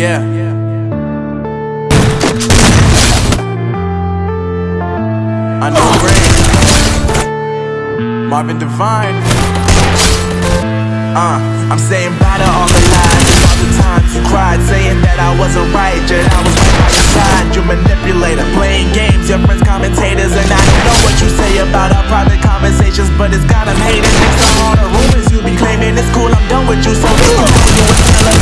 Yeah. I know rain. Marvin Devine. Uh, I'm saying bye to all the lies and all the times you cried, saying that I wasn't right, yet I was right by your side. You manipulator, playing games, your friends commentators, and I know what you say about our private conversations, but it's got them hating. Next time all the rumors you be claiming, it's cool. I'm done with you, so it's cool. You